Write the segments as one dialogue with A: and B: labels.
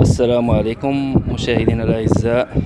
A: السلام عليكم مشاهدينا الأعزاء.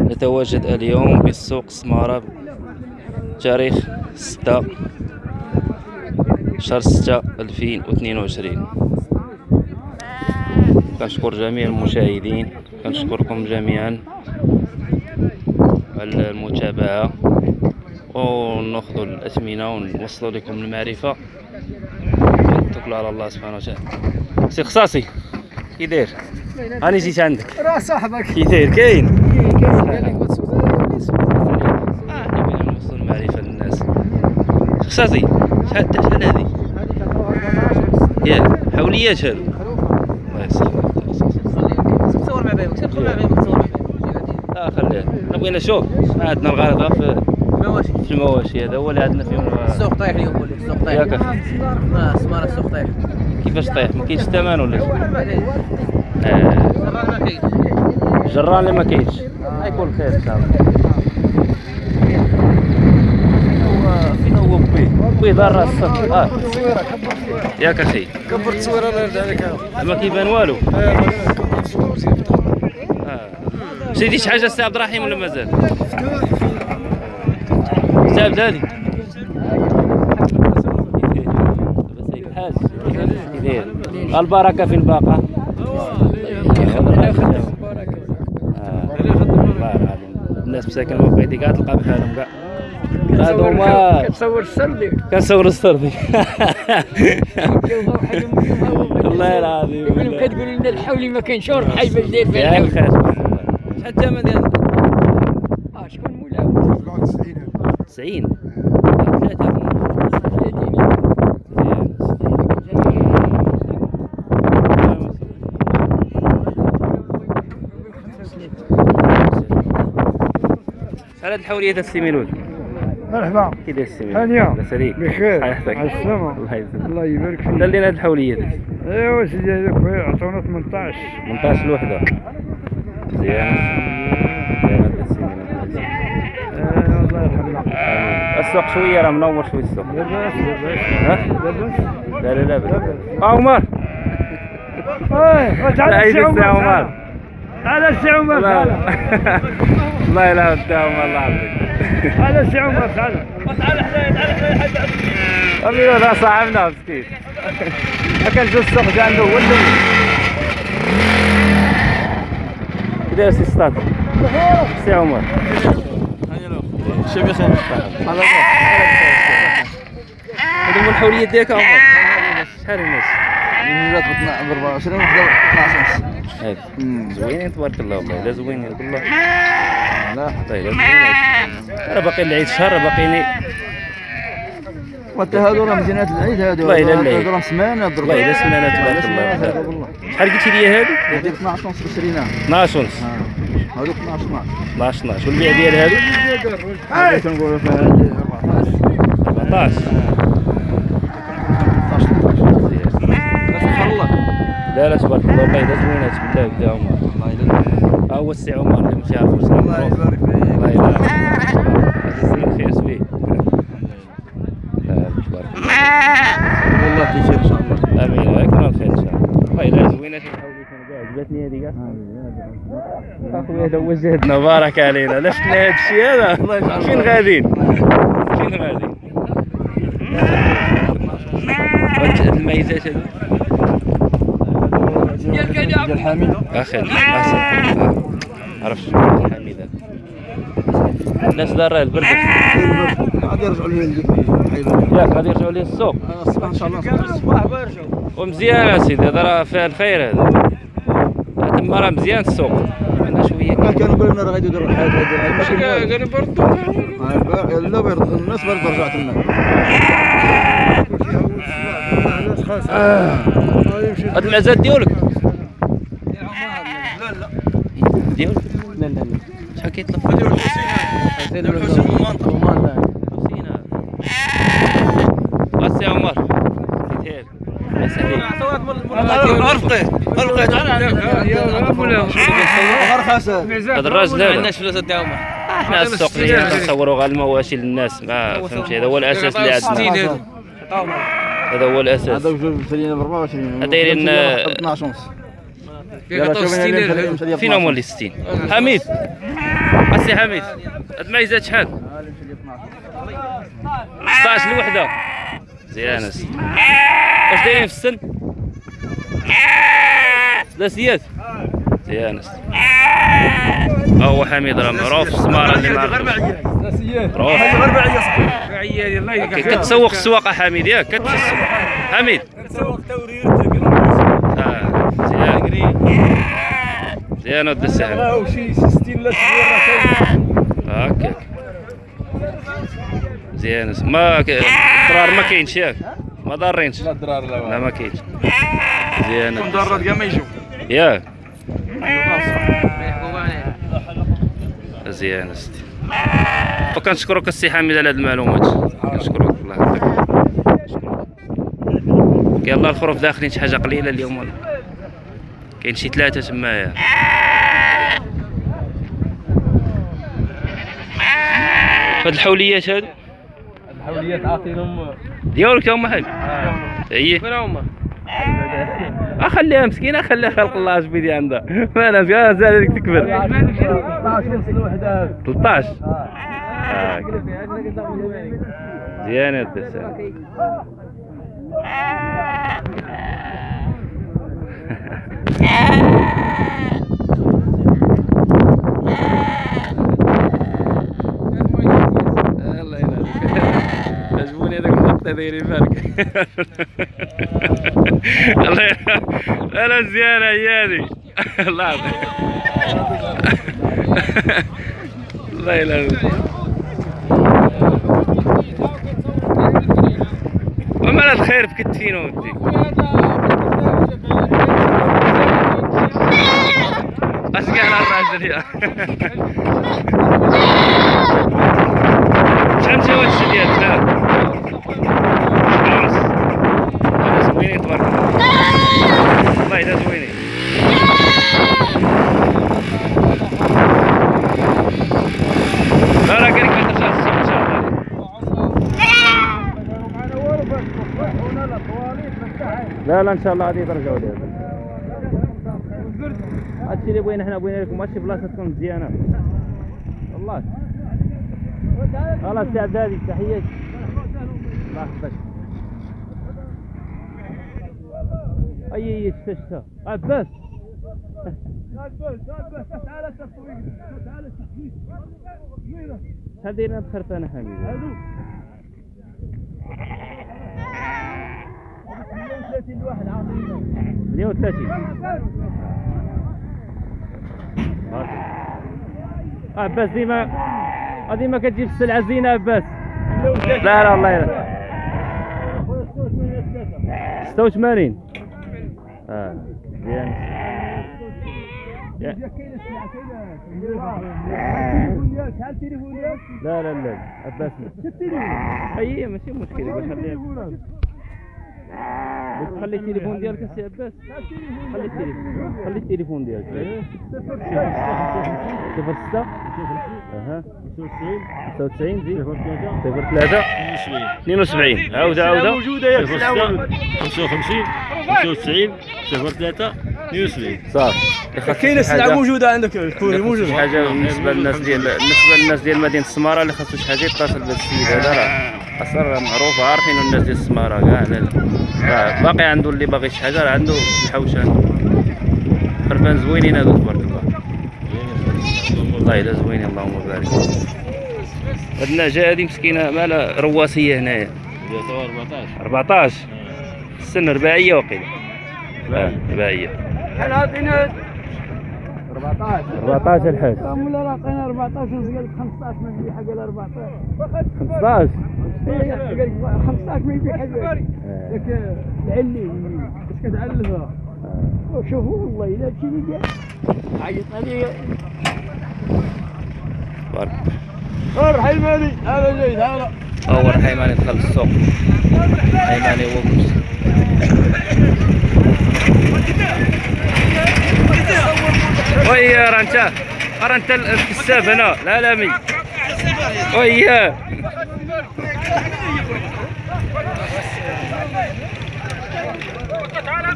A: نتواجد اليوم بالسوق سمارة تاريخ 6 شهر 6 2022 كنشكر جميع المشاهدين كنشكركم جميعا على المتابعة. ونأخذ الأثمنة ونوصلوا لكم المعرفة. ونتوكلوا على الله سبحانه وتعالى. سي خصاصي. كي داير هاني جيت عندك.
B: راه صاحبك.
A: كي داير كاين. نوصل المعرفة للناس. خصاصي شحال شحال هادي ياك حوليات هادو الله يسلمك
C: تصور مع بايوك تدخل مع بايوك تصور مع بايوك
A: آه خليه حنا بغينا نشوف. عندنا الغرض في في المواشي هذا هو اللي عندنا فيهم
C: السوق طايح اليوم السوق طايح.
A: ياك.
C: آه سمارة السوق طايح.
A: كيفاش طيح ما كاينش الثمن ولا آه.
C: الران ما كاينش.
A: جران اللي ما كاينش. غيكون خير إن شاء الله. هو فين هو بوي بوي دار راس آه. ياك أخي.
B: كبر التصويره الله يرضى عليك
A: ما كيبان والو؟ آه. شريتي شي حاجة سي عبد الرحيم ولا مازال؟ كي داير البركة في الباقة. الله العظيم. الناس مساكن ما بغيتي كاع تلقى بحالهم كاع هادو هما
B: كتصور السردي.
A: كنصور السردي. الله العظيم
B: يقول كتقول لنا الحولي ما كاينش باش داير فيها الحولي
A: شحال الثمن ديال
B: آه شكون مولاو
A: 90 ثلاثة شحال هاد الحوليات السيميلود
B: مرحبا.
A: كي داير السيميلود
B: هانية
A: لاباس عليك
B: بخير.
A: حياتك
B: على السلامة.
A: الله يسلمك.
B: الله يبارك
A: شحال
B: فيك
A: لينا هاد الحوليات
B: ايوا سيدي هذاك عطونا 18
A: 18 الوحدة مزيان مزيان هاد السيميلود
B: آه، الله يرحمنا
A: آمين. السوق شوية راه منور شوية السوق
B: لاباس لاباس؟ لاباس
A: لا لا لا بأس. آه عمر.
B: إيه تعال السي
A: السي
B: عمر. تعال السي عمر
A: لا
B: تعال.
A: الله يلعب السي عمر الله يعافيك
B: تعال السي عمر تعال.
A: امي هذا صاحبنا مسكين. هكا الجو السوق جا عنده هو الأول كي داير سي ستاد سي عمر. شي بخير على هذا هو الحوليات ديالك عمر. شحال الناس؟
C: جات ب 24 وحده 12
A: هاك زوينين تبارك الله. والله لا زوينين والله
C: لا
A: راه باقي العيد شهر باقيين
C: وانت هادو راه مزينات العيد هادو.
A: والله إلا العيد.
C: راه سمانة ضربة.
A: والله إلا سمانة تبارك الله. شحال قلتي لي هادو؟
C: هاديك 12 ونص بشريناها
A: 12 ونص
C: هادوك 12 12
A: 12 12 والبيع ديال
C: كنقولوا فيها هادي 14
A: 14
C: سبحان الله
A: لا لا تبارك الله. والله الا زوينات بالله بدا عمر. ها هو السي عمر اللي مشي عارفو سلام
C: الله. يبارك فيك.
A: الله يلا السي خير فيه تبارك الله
C: والله تيسير ان شاء الله
A: امين يكون الخير ان شاء الله والله الا زوينات الحوض كاع اخويا هذا هو جهدنا بارك علينا. لا شفنا هذا الشيء هذا؟ فين. غاديين؟ فين غاديين؟ الميزات هادو
C: ديال حميد
A: أخي عرفت حميدة الناس دار البرد.
C: غادي يرجعوا لي
A: ياك غادي يرجعوا ليه السوق.
C: الصباح إن شاء الله. الصباح بيرجعوا
A: ومزيان اسيدي هذا راه فيها الخير هذا. تما راه مزيان السوق. عندنا
C: شوية كانوا يقولوا لنا راه غادي يديروا الحياة هذه
B: قالوا برضو
C: لا بيرد الناس برد رجعت لنا.
A: هاد المعزات ديالك. ديالك لا لا. لا شحال كيطلب؟
C: الحسين ومنطقه
A: حسين بس يا عمر خير بس عليك
C: ارفقي
A: هذا الراجل هذا
C: عندناش فلوس عمر
A: إحنا السوق ديالنا كنصوروا غير المواشي للناس ما فهمتي؟ هذا هو الأساس اللي عندنا. هذا هو الأساس.
C: هذا وجوج ب 24
A: دايرين، آه،
C: 12 ونص
A: يلا شوف هنا فين هما اللي 60 حميد. أسي حميد. هاد المعيزات شحال 16 الوحده مزيان أسي. واش دايرين في السن؟ ثلاثيات مزيان اسي ها هو حميد راه معروف في السماره اللي معروف معروف كتسوق السواقه حميد. ياك كتمشي السوق حميد. آه، مزيان مزيان ود السهم
B: شي 60 لا 70
A: هكاك مزيان ما الضرار ما كاينش ياك. ما ضارينش
B: لا لا
A: لا ما كاينش. مزيان
B: مدرج كاع ما يجوا
A: ياك مزيان اسيدي وكنشكرك السي حميد على هاد المعلومات. كنشكرك. الله يعطيك. يلا الخروف داخلين شي حاجة قليلة اليوم ولا كاين شي ثلاثة تمايا. هاد الحوليات هادو.
B: الحوليات عاطينهم
A: ديالك هما حاج هي
C: وين هما؟
A: اخليها مسكينه خليها خلق الله أش بيدي عندها ما أنا زال هذيك تكبر.
B: 16 ونص الوحدة.
A: 13 آه. مزيان هاد الدسام الله دايرين بالك الله لا مزيانة هي الله يعطيك. الله يلهوك وما الخير في كتفين ودي اش قال الراجل شحال مشى هاد الشديات لا خلاص هذا زوينين تبارك الله والله هذا زوينين لا لا قال لك ما ترجع السوق ان شاء الله لا إن شاء الله غادي يترجعوا لي هادشي اللي بغينا حنا بغينا لكم ماشي بلاصة تكون مزيانة. والله. خلاص تعب هذه تحياتي الله يحفظك. أي أي شتا شتا عباس. شحال دايرين هاد الخرفانه حميد 130 عباس ديما ديما كتجيب السلعة زينه عباس. لا لا والله لا. 86 آه يا- لا لا لا عباس لا. أي ماشي مشكل خليها. خلي التليفون ديالك السي عباس. خلي التليفون. خلي التليفون ديالك. صفر ستة. أها. 96 زيد صفر ثلاثة. 72 عاودة عاودة.
B: موجوده ياك
D: 55 95 03 72
A: صافي
B: كاينة السلعة موجودة عندك الكوري موجود
A: شي حاجة بالنسبة للناس ديال بالنسبة للناس ديال مدينة السمارة اللي خاصو شي حاجة يتصل بهذا السيد هذا راه. راه معروف عارفين الناس ديال السمارة؟ كاع راه باقي عنده اللي باغي شي حاجة راه عنده الحوش عنده خرفان زوينين هادو تبارك الله. والله الا زوينين اللهم بارك. هاد النعجه هادي مسكينة مالها رواسية هنايا.
D: 14
A: 14 السن رباعية وقيلة.
B: رباعية. عاطينا
A: 14 الحاج
B: ولا عطينا 14 ونص قال لك 15 ما يبيع حق ال 14
A: 15
B: قال لك 15 ما يبيع حق ذاك العلي اش كتعلفها شوفوا والله إلا هادشي اللي قال عيط عليا
A: بارك
B: روح حيماني هذا جاي تعال
A: أول حيماني دخل السوق. حيماني هو ويا انت راه انت الكساب هنا. العالمي ويا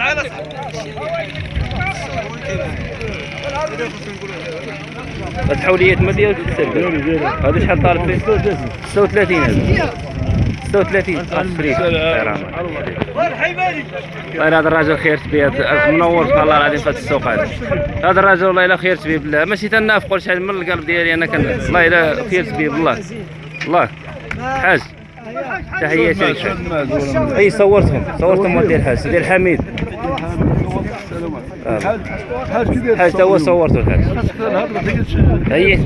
A: هاد الحوليات ما ديالك هذا شحال طالب؟ فيه 36 هذا 36 الشريك والله هذا الراجل خير تبيه منور سبحان الله العظيم في السوق هذا. هذا الراجل والله إلا خير تبيه بالله. ماشي تنافقوا شحال من القلب ديالي أنا كان والله إلا خير تبيه بالله. الله. حاج. تحياتي لك. أي صورتهم. صورتهم ودي الحاج. سيدي الحميد. آه.
B: حاج كذا
A: حاج تا هو صورته الحاج. هي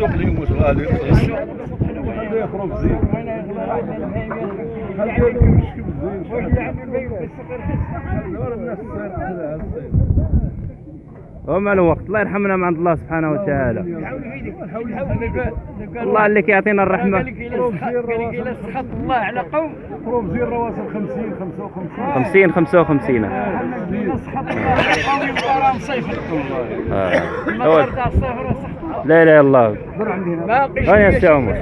A: وما له وقت. الله يرحمنا من عند الله سبحانه وتعالى. الله اللي كيعطينا
B: الرحمة. سخط الله على قوم قروب زير رواسل 50 55
A: 50 55
B: إلا سخط الله. على قوم صيفر
A: آه.
B: سخط
A: لا اله الا الله
B: باقي
A: يا سي عمر.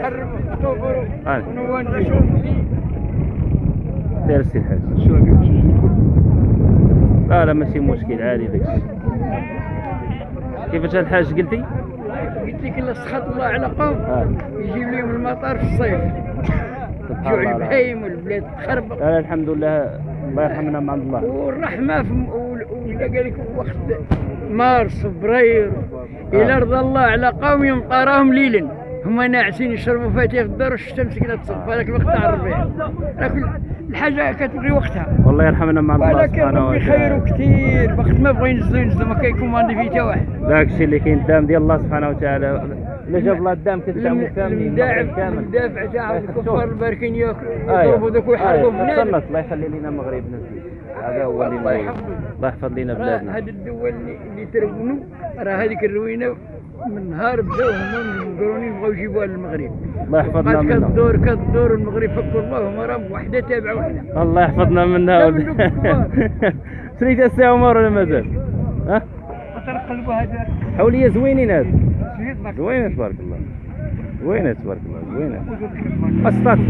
A: سير السي الحاج لا لا ماشي مشكل عادي داكشي. كيفاش الحاج قلتي؟
B: قلت لك إلا سخط الله على قوم
A: آه.
B: يجيب لهم المطر في الصيف. جوع. البهايم والبلاد تخربق
A: لا الحمد لله الله يرحمنا من عند الله.
B: والرحمة في ولا قال لك وقت مارس فبراير إلى رضى الله على قوم يمطى راهم ليلا. هما ناعسين يشربوا فاتيه في الدار والشتا مسكينة تصب هذاك الوقت تاع الربيع. لكن الحاجة كتبغي وقتها.
A: والله يرحمنا من عند الله سبحانه
B: ربي خير
A: وتعالى
B: كثير وقت ما بغوا ينزلوا ينزلوا ما كيكوماندي فيه حتى واحد.
A: ذاك الشيء اللي كاين الدام ديال الله سبحانه وتعالى. اللي جاب الله الدام كتدعموا كاملين
B: المدافع
A: كامل
B: المدافع تاع الكفار الباركين ياكلوا
A: أيوه.
B: يضربوا ذوك ويحاربوا
A: أيوة.
B: بنادم.
A: الله يخلي لنا المغرب نزل هذا هو اللي
B: الله
A: يحفظ لنا بلادنا.
B: هاد الدول اللي, ترونوا راه هذيك الروينة من نهار بداو هما المقرونين بغاو يجيبوها للمغرب.
A: الله يحفظنا منها
B: كدور كدور المغرب فكوا الله هما راهم وحده تابعة وحدة.
A: الله يحفظنا منها. شريت السي عمر ولا مازال؟ ها؟
B: وترقلبوا هذا.
A: حولية زوينين هاد. زوينة تبارك الله. زوينة تبارك الله زوينة. اسطاتي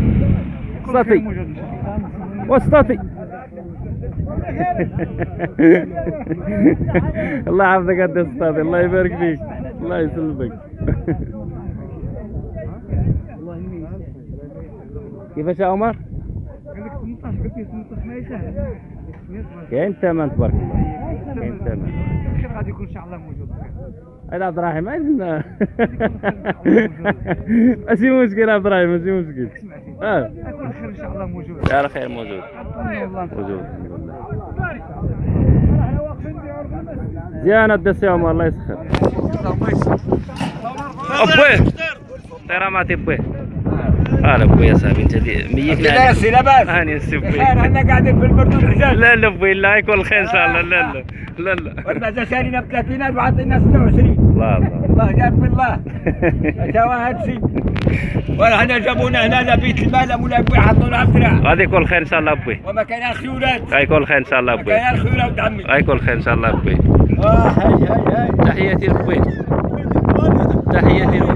A: اسطاتي واسطاتي الله. يحفظك اسطاتي الله يبارك فيك. الله يسلمك. كيفاش يا عمر؟
B: قال لك 18 قلت لي 18 ما يسهل
A: كاين ثمن تبارك الله كاين ثمن
B: خير غادي يكون ان شاء الله موجود
A: هذا عبد الرحيم عندنا ماشي مشكل عبد الرحيم ماشي مشكل. آه
B: يكون خير ان شاء الله موجود.
A: على خير موجود. موجود. الحمد لله زين الدسي عمر الله يسخر. أبوي. ترى ما تبوي. هلا أبوي يا صاحبي أنت دي- ميكنا
E: لا سي لاباس
A: هاني السي أبوي.
E: خير إحنا قاعدين في البرد
A: لا لا أبوي لا يكون خير إن شاء الله. لا لا لا لا.
E: والبعد شارينا ب 30000 وعطينا 26
A: لا الله
E: الله. جاب بالله سوا هادشي وحنا جابونا هنا لبيت المال مولا أبوي حطونا على الدراع
A: غادي يكون خير إن شاء الله أبوي.
E: وما كان الخيولات
A: غيكون خير إن شاء الله
E: ما
A: أبوي.
E: كان الخيولات عمي.
A: غيكون خير إن شاء الله أبوي.
E: اه هاي هاي هاي
A: تحياتي لابوي تحياتي لابوي